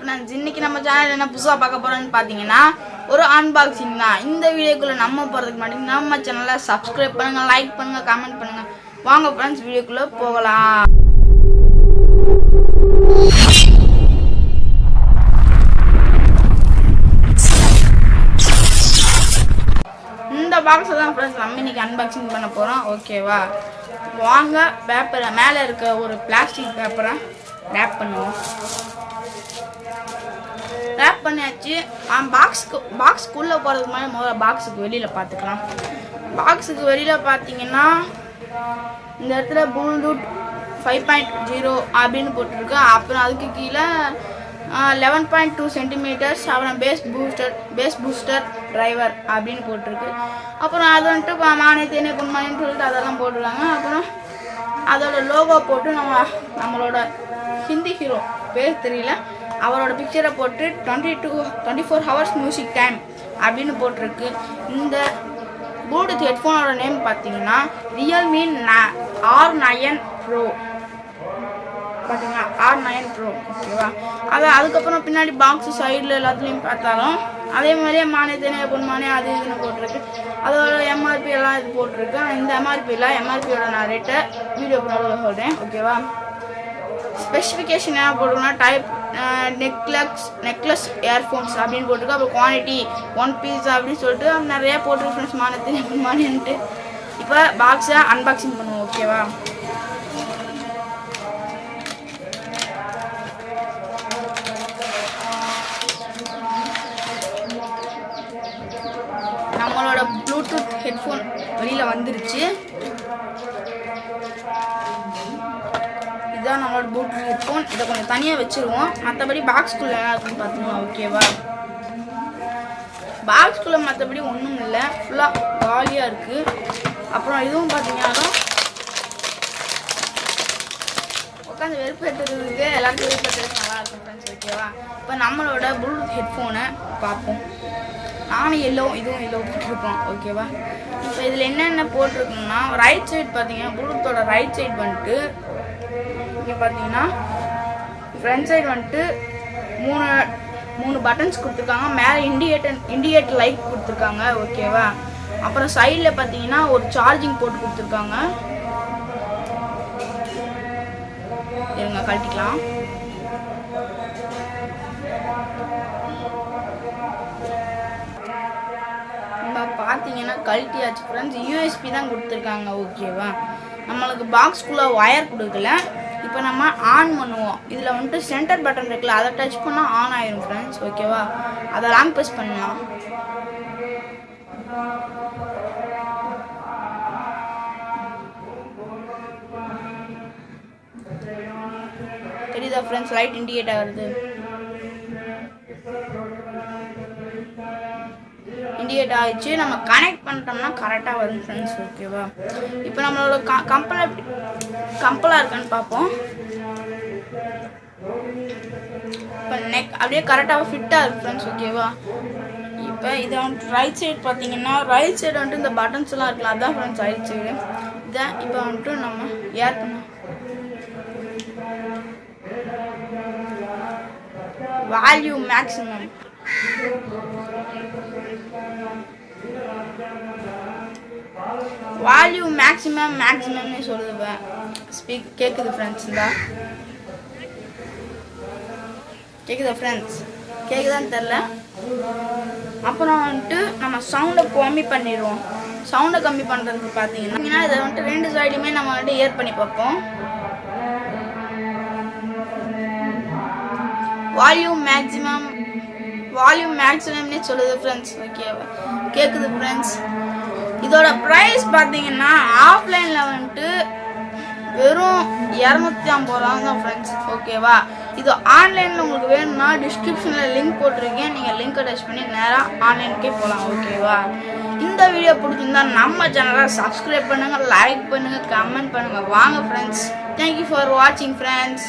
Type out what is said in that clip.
Friends இன்னைக்கு நம்ம channel என்ன புதுசாக பார்க்க போறோம்னு பார்த்தீங்கன்னா ஒரு அன்பாக்சிங் தான். இந்த வீடியோக்குள்ள நம்ம போகிறதுக்கு முன்னாடி நம்ம சேனலை சப்ஸ்கிரைப் பண்ணுங்க லைக் பண்ணுங்க கமெண்ட் பண்ணுங்க. வாங்க ஃப்ரெண்ட்ஸ் வீடியோக்குள்ள போகலாம். பாக்ஸ் தான் ஃப்ரெண்ட்ஸ் நம்ம இன்றைக்கி அன்பாக்சிங் பண்ண போகிறோம் ஓகேவா வாங்க பேப்பரை மேலே இருக்க ஒரு பிளாஸ்டிக் பேப்பரை ரேப் பண்ணுவோம். ரேப் பண்ணியாச்சு. பாக்ஸுக்கு பாக்ஸ்க்குள்ளே போகிறதுக்கு முன்னாடி முதல்ல பாக்ஸுக்கு வெளியில் பார்த்துக்கலாம் பாக்ஸுக்கு வெளியில் பார்த்தீங்கன்னா இந்த இடத்துல ப்ளூடூத் ஃபைவ் பாயிண்ட் ஜீரோ அப்படின்னு போட்டிருக்கு. அப்புறம் அதுக்கு கீழே லெவன் பாயிண்ட் டூ சென்டிமீட்டர்ஸ் அப்புறம் bass booster bass booster driver அப்படின்னு போட்டிருக்கு. அப்புறம் அது வந்துட்டு இப்போ தேனே பொன்மானின்னு சொல்லிட்டு அதெல்லாம் போட்டிருக்காங்க. அப்புறம் அதோட லோகோ போட்டு நம்ம நம்மளோட ஹிந்தி ஹீரோ பேர் தெரியல. அவரோட பிக்சரை போட்டு twenty two twenty four hours music time அப்படின்னு போட்டிருக்கு. இந்த ப்ளூடூத் ஹெட்ஃபோனோட நேம் பார்த்தீங்கன்னா Realme R nine pro R nine pro ஓகேவா அது அதுக்கப்புறம் பின்னாடி பாக்ஸ் சைடில் எல்லாத்துலேயும் பார்த்தாலும் அதே மாதிரியே மானே தேனே பொன்மானே அது இதுன்னு போட்டிருக்கு. அதோட எம்ஆர்பி எல்லாம் இது போட்டிருக்கு. இந்த எம்ஆர்பியில் எம்ஆர்பியோட நான் ரேட்டை வீடியோ பண்ண சொல்கிறேன் ஓகேவா ஸ்பெசிஃபிகேஷன் என்ன போட்டிருக்கோம்னா டைப் நெக்லஸ் நெக்லஸ் இயர்ஃபோன்ஸ் அப்படின்னு போட்டிருக்கு. அப்புறம் குவான்டிட்டி ஒன் பீஸ் அப்படின்னு சொல்லிட்டு நிறைய போட்டிருக்கு ஃப்ரெண்ட்ஸ் மானத்தின் மானின்ட்டு இப்போ பாக்ஸை அன்பாக்சிங் பண்ணுவோம். ஓகேவா ஹெட்ஃபோன் வெளியில் வந்துருச்சு. இதுதான் நம்மளோட ப்ளூடூத் ஹெட்ஃபோன் இதை கொஞ்சம் தனியாக வச்சுருவோம். மற்றபடி பாக்ஸ்குள்ளே இருக்குன்னு பார்த்துக்கலாம் ஓகேவா பாக்ஸ்குள்ளே மற்றபடி ஒன்றும் இல்லை. ஃபுல்லாக காலியாக இருக்குது அப்புறம் இதுவும் பார்த்தீங்கன்னா உட்காந்து வெறுப்பு எடுத்துருக்கு எல்லாருக்கும் வெறுப்பு எடுத்துருக்கு நல்லா இருக்கும் ஃப்ரெண்ட்ஸ் ஓகேவா இப்போ நம்மளோட ப்ளூடூத் ஹெட்ஃபோனை பார்ப்போம். நானும் எல்லோ இதுவும் எல்லோ போட்டிருக்கோம் ஓகேவா இப்போ இதில் என்னென்ன போட்டிருக்குன்னா ரைட் சைடு பார்த்தீங்கன்னா ப்ளூடூத்தோட ரைட் சைடு வந்துட்டு இங்கே பார்த்தீங்கன்னா ஃப்ரண்ட் சைடு வந்துட்டு மூணு மூணு பட்டன்ஸ் கொடுத்துருக்காங்க. மேலே இண்டிகேட்டர் இண்டிகேட்டர் லைட் கொடுத்துருக்காங்க ஓகேவா அப்புறம் சைடில் பார்த்தீங்கன்னா ஒரு சார்ஜிங் போட்டு கொடுத்துருக்காங்க. இருங்க கழட்டிக்கலாம் நம்ம பார்த்தீங்கன்னா கழட்டியாச்சு ஃப்ரெண்ட்ஸ் யூஎஸ்பி தான் கொடுத்துருக்காங்க ஓகேவா நம்மளுக்கு பாக்ஸ்குள்ளே ஒயர் கொடுக்கல. இப்போ நம்ம ஆன் பண்ணுவோம். இதில் வந்துட்டு சென்டர் பட்டன் இருக்குல்ல அதை டச் பண்ணால் ஆன் ஆயிரும் ஃப்ரெண்ட்ஸ் ஓகேவா அதை லாங் ப்ரெஸ் பண்ணலாம். தெரியுதா ஃப்ரெண்ட்ஸ் லைட் இண்டிகேட் ஆகுது கிரியேட் ஆகிடுச்சு நம்ம கனெக்ட் பண்ணிட்டோம்னா கரெக்டாக வரும் ஃப்ரெண்ட்ஸ் ஓகேவா இப்போ நம்மளோட க கம்பல் எப்படி கம்பலாக இருக்கான்னு பார்ப்போம். இப்போ நெக் அப்படியே கரெக்டாக ஃபிட்டாக இருக்கு ஃப்ரெண்ட்ஸ் ஓகேவா இப்போ இதை வந்துட்டு ரைட் சைடு பார்த்தீங்கன்னா ரைட் சைடு வந்துட்டு இந்த பட்டன்ஸ் எல்லாம் இருக்கலாம் அதான் ஃப்ரெண்ட்ஸ் ரைட் சைடு இதான் இப்போ வந்துட்டு நம்ம ஏர் பண்ணோம் வேல்யூ மேக்ஸிமம் வால்யூம் மேக்ஸிமம் மேக்ஸிமம்னு சொல்லுவேன் ஸ்பீக் கேட்குது ஃப்ரெண்ட்ஸ் இந்தா? கேட்குதா ஃப்ரெண்ட்ஸ் கேட்குதான்னு தெரில அப்புறம் வந்துட்டு நம்ம சவுண்டை கம்மி பண்ணிடுவோம். சவுண்டை கம்மி பண்ணுறதுக்கு பார்த்தீங்கன்னா இதை வந்துட்டு ரெண்டு சைடுமே நம்ம வந்துட்டு ஏர் பண்ணி பார்ப்போம். வால்யூம் மேக்ஸிமம் வால்யூம் மேக்ஸிமம்னே சொல்லுது ஃப்ரெண்ட்ஸ் ஓகேவா கேட்குது ஃப்ரெண்ட்ஸ் இதோட ப்ரைஸ் பார்த்தீங்கன்னா ஆஃப்லைனில் வந்துட்டு வெறும் இரநூத்தி ஐம்பது ரூபா தான் ஃப்ரெண்ட்ஸ் ஓகேவா இது ஆன்லைனில் உங்களுக்கு வேணும்னா டிஸ்கிரிப்ஷனில் லிங்க் போட்டிருக்கேன். நீங்கள் லிங்க் அட்டாச் பண்ணி நேராக ஆன்லைனுக்கே போகலாம் ஓகேவா இந்த வீடியோ பிடிச்சிருந்தா நம்ம சேனலை சப்ஸ்கிரைப் பண்ணுங்கள் லைக் பண்ணுங்கள் கமெண்ட் பண்ணுங்கள் வாங்க ஃப்ரெண்ட்ஸ் தேங்க்யூ ஃபார் வாட்சிங் ஃப்ரெண்ட்ஸ்